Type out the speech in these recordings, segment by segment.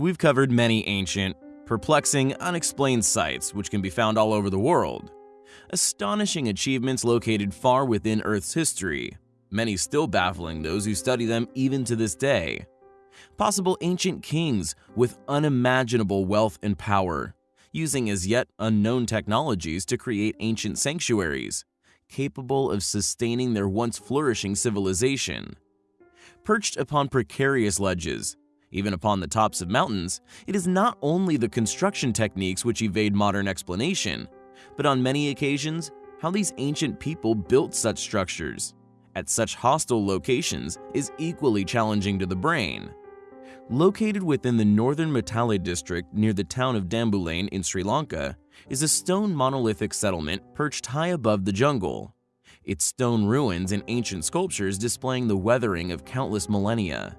We've covered many ancient, perplexing, unexplained sites which can be found all over the world. Astonishing achievements located far within Earth's history, many still baffling those who study them even to this day. Possible ancient kings with unimaginable wealth and power, using as yet unknown technologies to create ancient sanctuaries, capable of sustaining their once flourishing civilization. Perched upon precarious ledges, even upon the tops of mountains, it is not only the construction techniques which evade modern explanation, but on many occasions, how these ancient people built such structures at such hostile locations is equally challenging to the brain. Located within the northern Matale district near the town of Dambullane in Sri Lanka is a stone monolithic settlement perched high above the jungle. Its stone ruins and ancient sculptures displaying the weathering of countless millennia.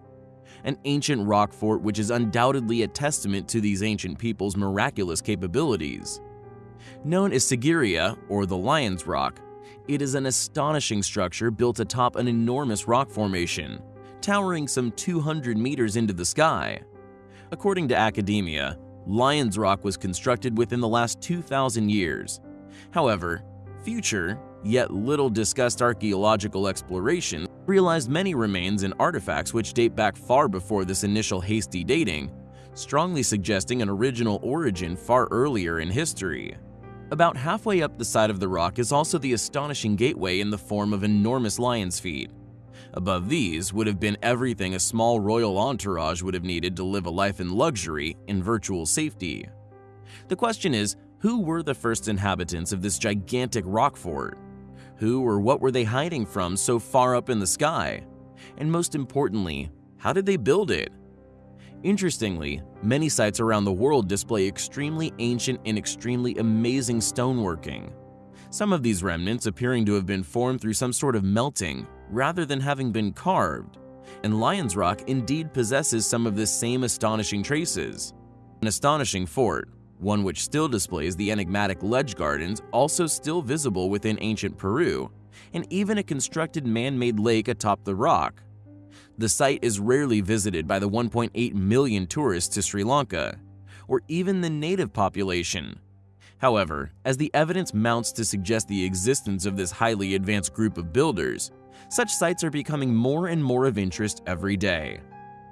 An ancient rock fort which is undoubtedly a testament to these ancient people's miraculous capabilities. Known as Sigiriya or the Lion's Rock, it is an astonishing structure built atop an enormous rock formation towering some 200 meters into the sky. According to academia, Lion's Rock was constructed within the last 2,000 years. However, future, yet little discussed archaeological exploration realized many remains and artifacts which date back far before this initial hasty dating, strongly suggesting an original origin far earlier in history. About halfway up the side of the rock is also the astonishing gateway in the form of enormous lion's feet. Above these would have been everything a small royal entourage would have needed to live a life in luxury in virtual safety. The question is, who were the first inhabitants of this gigantic rock fort? Who or what were they hiding from so far up in the sky? And most importantly, how did they build it? Interestingly, many sites around the world display extremely ancient and extremely amazing stoneworking. Some of these remnants appearing to have been formed through some sort of melting rather than having been carved, and Lion's Rock indeed possesses some of this same astonishing traces. An astonishing fort, one which still displays the enigmatic ledge gardens also still visible within ancient Peru, and even a constructed man-made lake atop the rock. The site is rarely visited by the 1.8 million tourists to Sri Lanka, or even the native population. However, as the evidence mounts to suggest the existence of this highly advanced group of builders, such sites are becoming more and more of interest every day.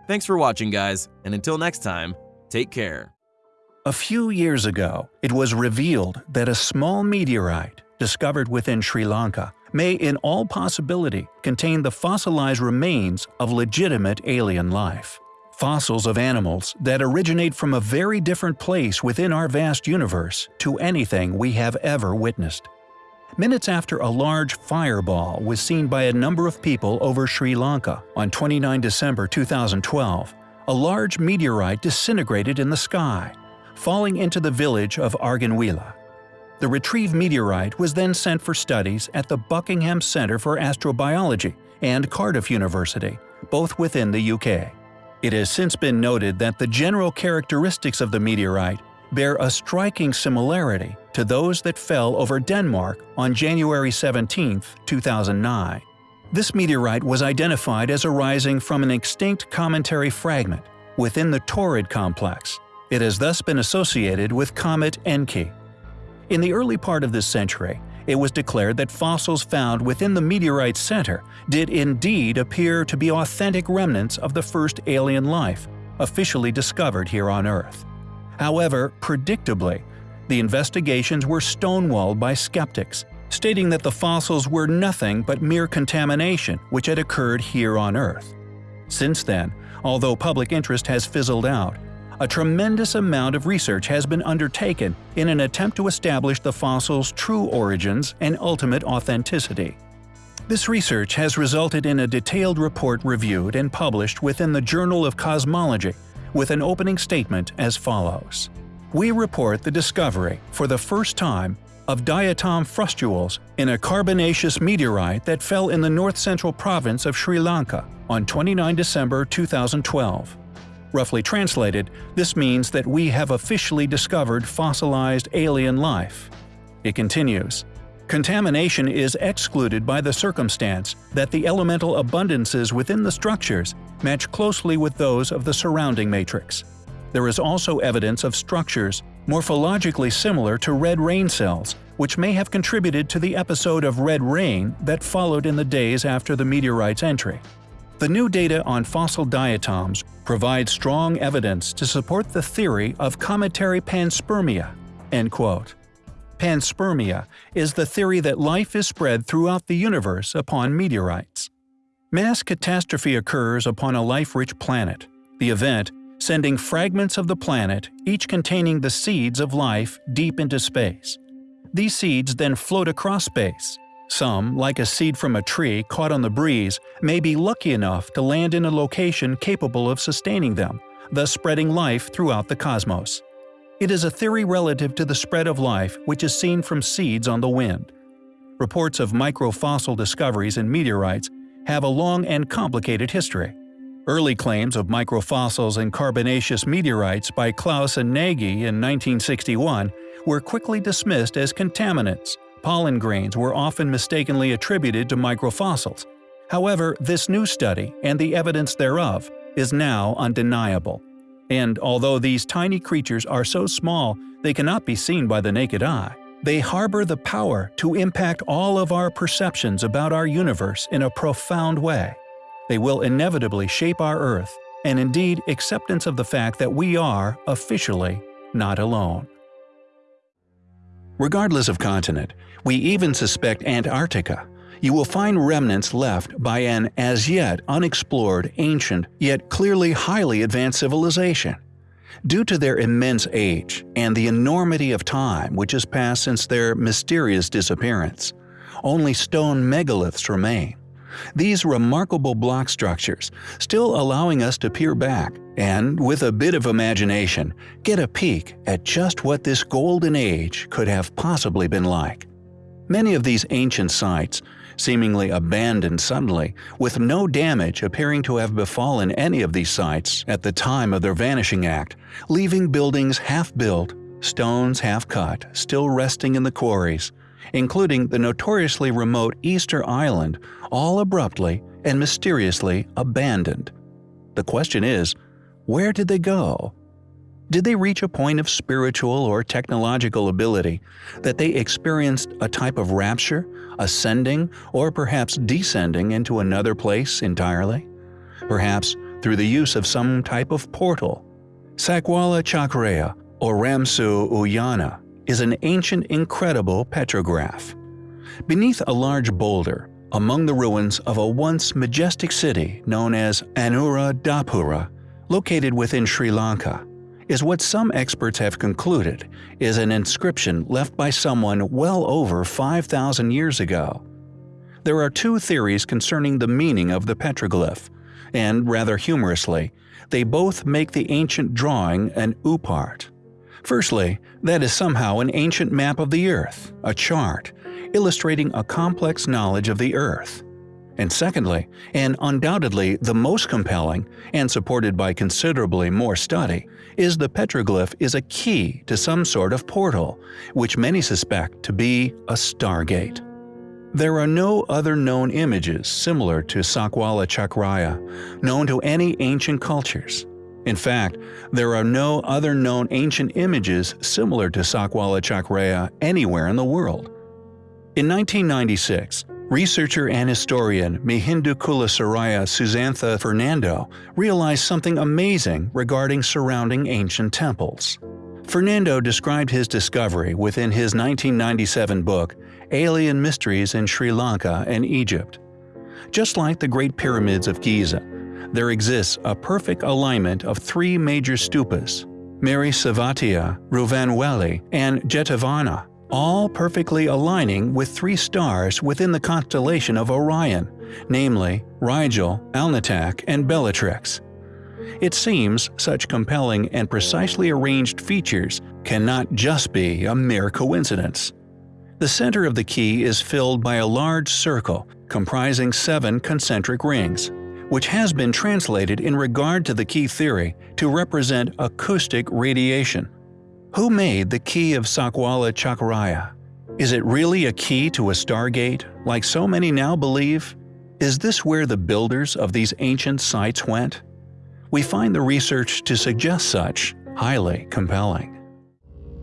Thanks for watching guys, and until next time, take care. A few years ago, it was revealed that a small meteorite, discovered within Sri Lanka, may in all possibility contain the fossilized remains of legitimate alien life. Fossils of animals that originate from a very different place within our vast universe to anything we have ever witnessed. Minutes after a large fireball was seen by a number of people over Sri Lanka on 29 December 2012, a large meteorite disintegrated in the sky, falling into the village of Araganwila. The retrieved meteorite was then sent for studies at the Buckingham Centre for Astrobiology and Cardiff University, both within the UK. It has since been noted that the general characteristics of the meteorite bear a striking similarity to those that fell over Denmark on January 17, 2009. This meteorite was identified as arising from an extinct cometary fragment within the Taurid complex. It has thus been associated with Comet Encke. In the early part of this century, it was declared that fossils found within the meteorite's center did indeed appear to be authentic remnants of the first alien life officially discovered here on Earth. However, predictably, the investigations were stonewalled by skeptics, stating that the fossils were nothing but mere contamination which had occurred here on Earth. Since then, although public interest has fizzled out, a tremendous amount of research has been undertaken in an attempt to establish the fossil's true origins and ultimate authenticity. This research has resulted in a detailed report reviewed and published within the Journal of Cosmology with an opening statement as follows. We report the discovery, for the first time, of diatom frustules in a carbonaceous meteorite that fell in the north-central province of Sri Lanka on 29 December 2012. Roughly translated, this means that we have officially discovered fossilized alien life. It continues, Contamination is excluded by the circumstance that the elemental abundances within the structures match closely with those of the surrounding matrix. There is also evidence of structures morphologically similar to red rain cells, which may have contributed to the episode of red rain that followed in the days after the meteorite's entry. The new data on fossil diatoms provide strong evidence to support the theory of cometary panspermia. End quote. Panspermia is the theory that life is spread throughout the universe upon meteorites. Mass catastrophe occurs upon a life-rich planet. The event, sending fragments of the planet, each containing the seeds of life, deep into space. These seeds then float across space. Some, like a seed from a tree caught on the breeze, may be lucky enough to land in a location capable of sustaining them, thus spreading life throughout the cosmos. It is a theory relative to the spread of life which is seen from seeds on the wind. Reports of microfossil discoveries in meteorites have a long and complicated history. Early claims of microfossils in carbonaceous meteorites by Claus and Nagy in 1961 were quickly dismissed as contaminants. Pollen grains were often mistakenly attributed to microfossils. However, this new study, and the evidence thereof, is now undeniable. And although these tiny creatures are so small they cannot be seen by the naked eye, they harbor the power to impact all of our perceptions about our universe in a profound way. They will inevitably shape our Earth, and indeed acceptance of the fact that we are, officially, not alone. Regardless of continent, we even suspect Antarctica. You will find remnants left by an as yet unexplored, ancient, yet clearly highly advanced civilization. Due to their immense age and the enormity of time which has passed since their mysterious disappearance, only stone megaliths remain. These remarkable block structures, still allowing us to peer back and, with a bit of imagination, get a peek at just what this golden age could have possibly been like. Many of these ancient sites, seemingly abandoned suddenly, with no damage appearing to have befallen any of these sites at the time of their vanishing act, leaving buildings half-built, stones half-cut, still resting in the quarries, including the notoriously remote Easter Island, all abruptly and mysteriously abandoned. The question is, where did they go? Did they reach a point of spiritual or technological ability that they experienced a type of rapture, ascending, or perhaps descending into another place entirely? Perhaps through the use of some type of portal. Sakwala Chakraya or Ranmasu Uyana is an ancient incredible petroglyph. Beneath a large boulder, among the ruins of a once majestic city known as Anuradhapura, located within Sri Lanka, is what some experts have concluded is an inscription left by someone well over 5,000 years ago. There are two theories concerning the meaning of the petroglyph, and rather humorously, they both make the ancient drawing an oopart. Firstly, that is somehow an ancient map of the Earth, a chart, illustrating a complex knowledge of the Earth. And secondly, and undoubtedly the most compelling, and supported by considerably more study, is the petroglyph is a key to some sort of portal, which many suspect to be a stargate. There are no other known images similar to Sakwala Chakraya, known to any ancient cultures. In fact, there are no other known ancient images similar to Sakwala Chakraya anywhere in the world. In 1996, Researcher and historian Mihindukulasuriya Susantha Fernando realized something amazing regarding surrounding ancient temples. Fernando described his discovery within his 1997 book, Alien Mysteries in Sri Lanka and Egypt. Just like the Great Pyramids of Giza, there exists a perfect alignment of three major stupas, Mirisaveti, Ruvanweli, and Jetavana, all perfectly aligning with three stars within the constellation of Orion, namely Rigel, Alnitak, and Bellatrix. It seems such compelling and precisely arranged features cannot just be a mere coincidence. The center of the key is filled by a large circle comprising seven concentric rings, which has been translated in regard to the key theory to represent acoustic radiation. Who made the key of Sakwala Chakraya? Is it really a key to a stargate, like so many now believe? Is this where the builders of these ancient sites went? We find the research to suggest such, highly compelling.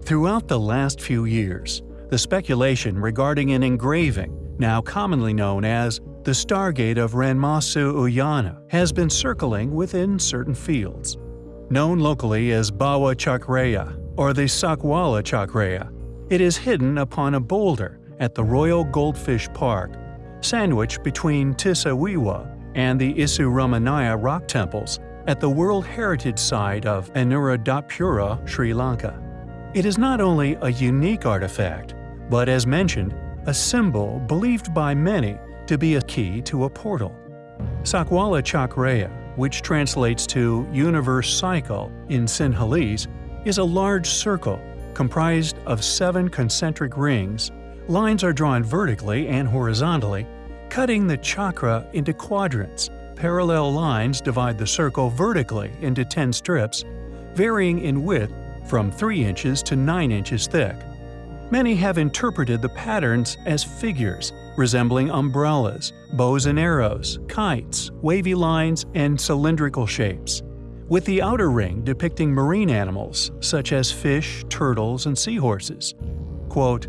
Throughout the last few years, the speculation regarding an engraving, now commonly known as the Stargate of Ranmasu Uyana, has been circling within certain fields. Known locally as Bawa Chakraya or the Sakwala Chakraya, it is hidden upon a boulder at the Royal Goldfish Park, sandwiched between Tisaweewa and the Isurumuniya rock temples at the World Heritage Site of Anuradhapura, Sri Lanka. It is not only a unique artifact, but as mentioned, a symbol believed by many to be a key to a portal. Sakwala Chakraya, which translates to universe cycle in Sinhalese, is a large circle comprised of seven concentric rings. Lines are drawn vertically and horizontally, cutting the chakra into quadrants. Parallel lines divide the circle vertically into 10 strips, varying in width from 3 inches to 9 inches thick. Many have interpreted the patterns as figures resembling umbrellas, bows and arrows, kites, wavy lines, and cylindrical shapes, with the outer ring depicting marine animals such as fish, turtles, and seahorses. Quote,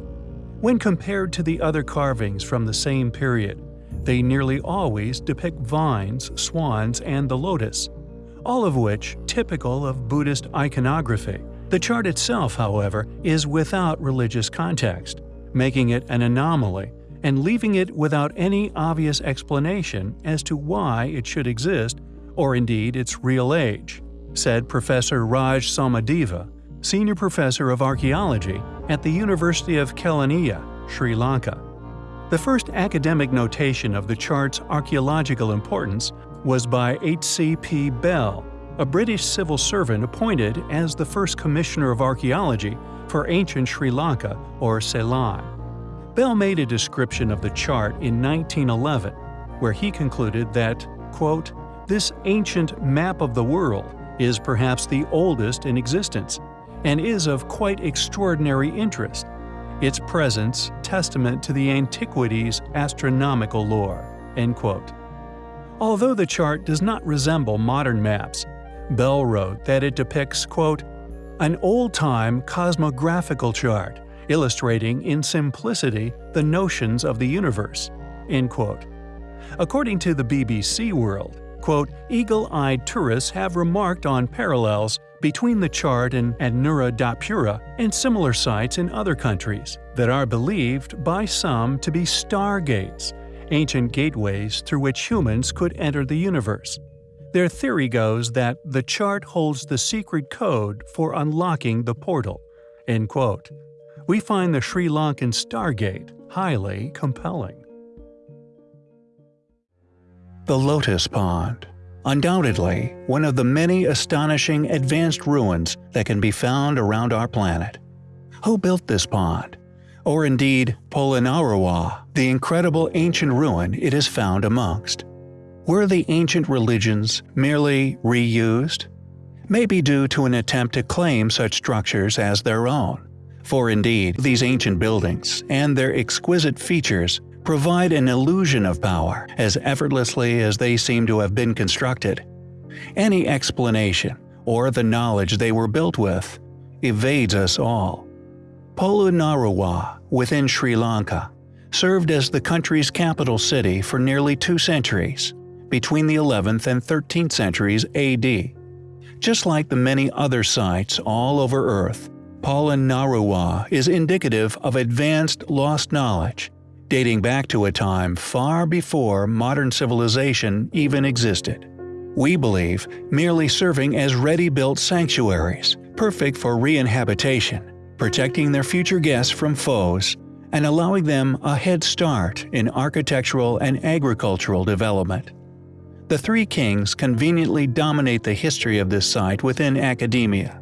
when compared to the other carvings from the same period, they nearly always depict vines, swans, and the lotus, all of which typical of Buddhist iconography. The chart itself, however, is without religious context, making it an anomaly and leaving it without any obvious explanation as to why it should exist or indeed its real age, said Professor Raj Somadeva, Senior Professor of Archaeology at the University of Kelaniya, Sri Lanka. The first academic notation of the chart's archaeological importance was by H.C.P. Bell, a British civil servant appointed as the first Commissioner of Archaeology for ancient Sri Lanka or Ceylon. Bell made a description of the chart in 1911, where he concluded that, quote, this ancient map of the world is perhaps the oldest in existence and is of quite extraordinary interest, its presence testament to the antiquity's astronomical lore." End quote. Although the chart does not resemble modern maps, Bell wrote that it depicts, quote, an old-time cosmographical chart illustrating in simplicity the notions of the universe. End quote. According to the BBC World, quote, eagle-eyed tourists have remarked on parallels between the chart and Anuradhapura and similar sites in other countries that are believed by some to be stargates, ancient gateways through which humans could enter the universe. Their theory goes that the chart holds the secret code for unlocking the portal. End quote. We find the Sri Lankan Stargate highly compelling. The Lotus Pond Undoubtedly, one of the many astonishing advanced ruins that can be found around our planet. Who built this pond? Or indeed, Polonnaruwa, the incredible ancient ruin it is found amongst? Were the ancient religions merely reused? Maybe due to an attempt to claim such structures as their own. For indeed, these ancient buildings and their exquisite features provide an illusion of power as effortlessly as they seem to have been constructed. Any explanation, or the knowledge they were built with, evades us all. Polonnaruwa, within Sri Lanka, served as the country's capital city for nearly two centuries between the 11th and 13th centuries AD. Just like the many other sites all over Earth, Polonnaruwa is indicative of advanced lost knowledge, dating back to a time far before modern civilization even existed. We believe merely serving as ready-built sanctuaries, perfect for re-inhabitation, protecting their future guests from foes, and allowing them a head start in architectural and agricultural development. The Three Kings conveniently dominate the history of this site within academia.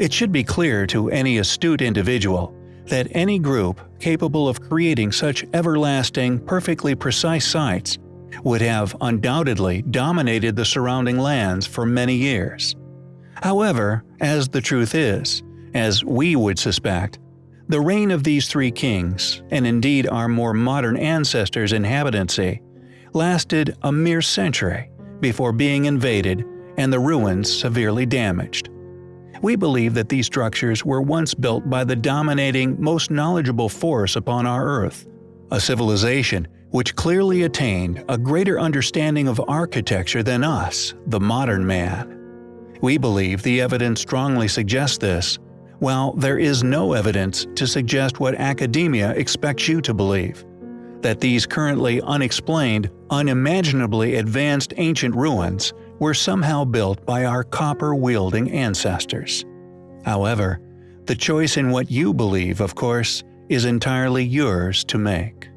It should be clear to any astute individual that any group capable of creating such everlasting, perfectly precise sites would have undoubtedly dominated the surrounding lands for many years. However, as the truth is, as we would suspect, the reign of these three kings, and indeed our more modern ancestors' inhabitancy, lasted a mere century before being invaded and the ruins severely damaged. We believe that these structures were once built by the dominating, most knowledgeable force upon our Earth, a civilization which clearly attained a greater understanding of architecture than us, the modern man. We believe the evidence strongly suggests this, while there is no evidence to suggest what academia expects you to believe that these currently unexplained, unimaginably advanced ancient ruins were somehow built by our copper-wielding ancestors. However, the choice in what you believe, of course, is entirely yours to make.